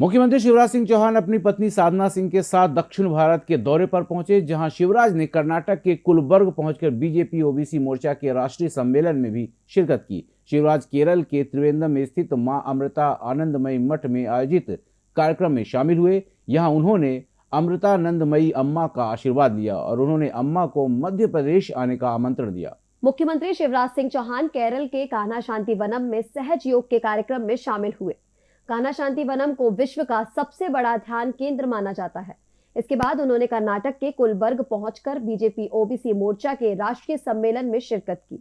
मुख्यमंत्री शिवराज सिंह चौहान अपनी पत्नी साधना सिंह के साथ दक्षिण भारत के दौरे पर पहुँचे, जहाँ शिवराज ने कर्नाटक के कुलबर्ग पहुंचकर बीजेपी, ओबीसी मोर्चा के राष्ट्रीय सम्मेलन में भी शिरकत की। शिवराज केरल के त्रिवेंद्रम में स्थित माँ अमृता आनंदमयी मठ में आयोजित कार्यक्रम में शामिल हुए। यहाँ उन्होंने अमृतानंदमयी अम्मा का आशीर्वाद लिया और उन्होंने अम्मा को मध्य प्रदेश आने का आमंत्रण दिया। मुख्यमंत्री शिवराज सिंह चौहान केरल के कान्हा शांति वनम में सहज योग के कार्यक्रम में शामिल हुए। कान्हा शांति वनम को विश्व का सबसे बड़ा ध्यान केंद्र माना जाता है। इसके बाद उन्होंने कर्नाटक के कुलबर्ग पहुंचकर बीजेपी ओबीसी मोर्चा के राष्ट्रीय सम्मेलन में शिरकत की।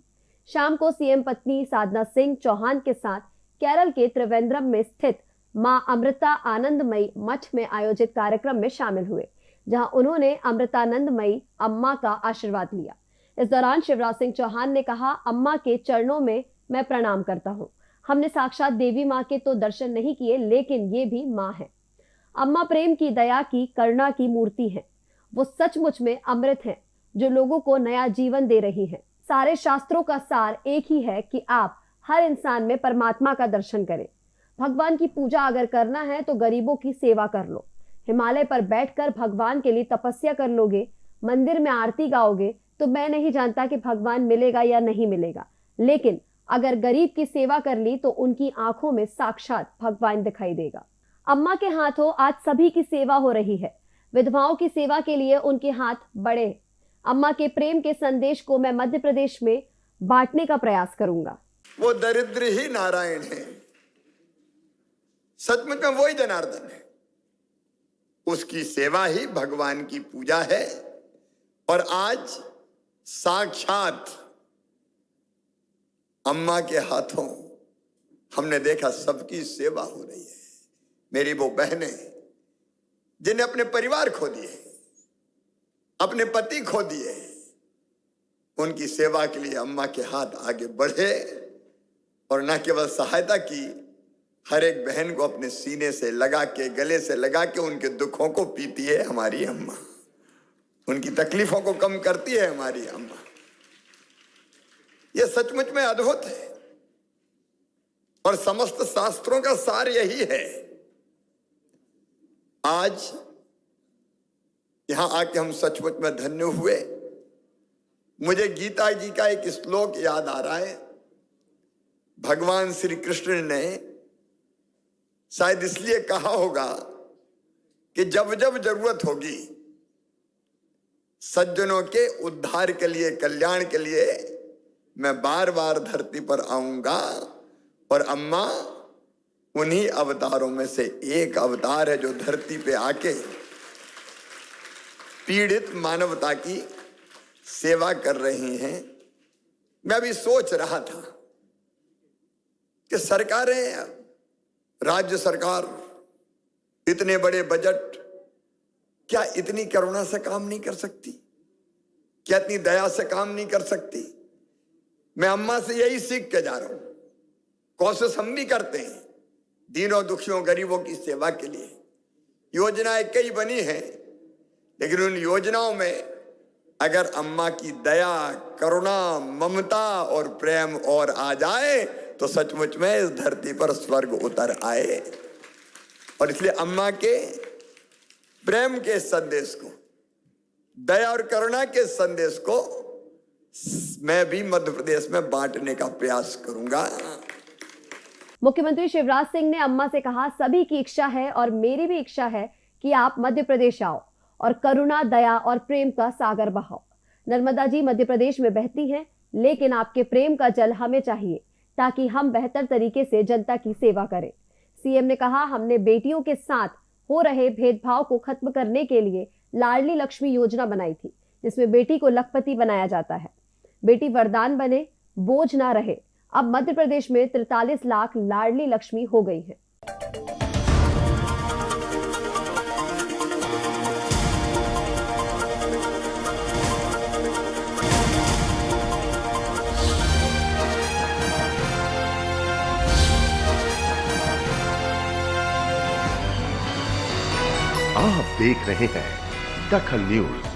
शाम को सीएम पत्नी साधना सिंह चौहान के साथ केरल के त्रिवेंद्रम में स्थित माँ अमृता आनंदमयी मठ में आयोजित कार्यक्रम में शामिल हुए, जहाँ उन्होंने अमृतानंदमयी अम्मा का आशीर्वाद लिया। इस दौरान शिवराज सिंह चौहान ने कहा, अम्मा के चरणों में मैं प्रणाम करता हूँ। हमने साक्षात देवी माँ के तो दर्शन नहीं किए, लेकिन ये भी माँ है। अम्मा प्रेम की दया की, करुणा की मूर्ति है। वो सचमुच में अमृत है, जो लोगों को नया जीवन दे रही है। सारे शास्त्रों का सार एक ही है कि आप हर इंसान में परमात्मा का दर्शन करें। भगवान की पूजा अगर करना है तो गरीबों की सेवा कर लो। हिमालय पर बैठकर भगवान के लिए तपस्या कर लोगे, मंदिर में आरती गाओगे तो मैं नहीं जानता कि भगवान मिलेगा या नहीं मिलेगा। लेकिन अगर गरीब की सेवा कर ली तो उनकी आँखों में साक्षात भगवान दिखाई देगा। अम्मा के हाथों आज सभी की सेवा हो रही है। विधवाओं की सेवा के लिए उनके हाथ बड़े। अम्मा के प्रेम के संदेश को मैं मध्य प्रदेश में बांटने का प्रयास करूँगा। वो दरिद्र ही नारायण है। सचमुच में वही जनार्दन है। उसकी सेवा ही भगवान की पूजा है। और आज साक्षात अम्मा के हाथों हमने देखा सबकी सेवा हो रही है। मेरी वो बहनें, जिन्हें अपने परिवार खो दिए अपने पति खो दिए उनकी सेवा के लिए अम्मा के हाथ आगे बढ़े और न केवल सहायता की, हर एक बहन को अपने सीने से लगा के, गले से लगा के उनके दुखों को पीती है हमारी अम्मा। उनकी तकलीफों को कम करती है हमारी अम्मा। यह सचमुच में अद्भुत है। और समस्त शास्त्रों का सार यही है। आज यहाँ आके हम सचमुच में धन्य हुए। मुझे गीता जी का एक श्लोक याद आ रहा है। भगवान श्री कृष्ण ने शायद इसलिए कहा होगा कि जब जब ज़रूरत होगी, सज्जनों के उद्धार के लिए, कल्याण के लिए मैं बार बार धरती पर आऊँगा और अम्मा, उन्हीं अवतारों में से एक अवतार है जो धरती पे आके पीड़ित मानवता की सेवा कर रही हैं। मैं अभी सोच रहा था कि सरकारें, राज्य सरकार, इतने बड़े बजट, क्या इतनी करुणा से काम नहीं कर सकती? क्या इतनी दया से काम नहीं कर सकती? मैं अम्मा से यही सीख के जा रहा हूँ। कोशिश हम भी करते हैं, दीनों दुखियों, गरीबों की सेवा के लिए। योजनाएँ कई बनी हैं, लेकिन उन योजनाओं में अगर अम्मा की दया, करुणा, ममता और प्रेम और आ जाए तो सचमुच में इस धरती पर स्वर्ग उतर आए। और इसलिए अम्मा के, प्रेम के संदेश को, दया और करुणा के संदेश को मैं भी मध्य प्रदेश में बांटने का प्रयास करूँगा। मुख्यमंत्री शिवराज सिंह ने अम्मा से कहा, सभी की इच्छा है और मेरी भी इच्छा है कि आप मध्य प्रदेश आओ और करुणा, दया और प्रेम का सागर बहाओ। नर्मदा जी मध्य प्रदेश में बहती हैं, लेकिन आपके प्रेम का जल हमें चाहिए ताकि हम बेहतर तरीके से जनता की सेवा करें। सीएम ने कहा, हमने बेटियों के साथ हो रहे भेदभाव को खत्म करने के लिए लाडली लक्ष्मी योजना बनाई थी, जिसमें बेटी को लखपति बनाया जाता है। बेटी वरदान बने, बोझ ना रहे। अब मध्य प्रदेश में तिरतालीस लाख लाडली लक्ष्मी हो गई है। आप देख रहे हैं दखल न्यूज़।